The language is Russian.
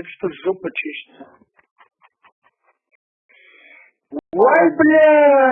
блядь, что жопа чешется. Ой, бля!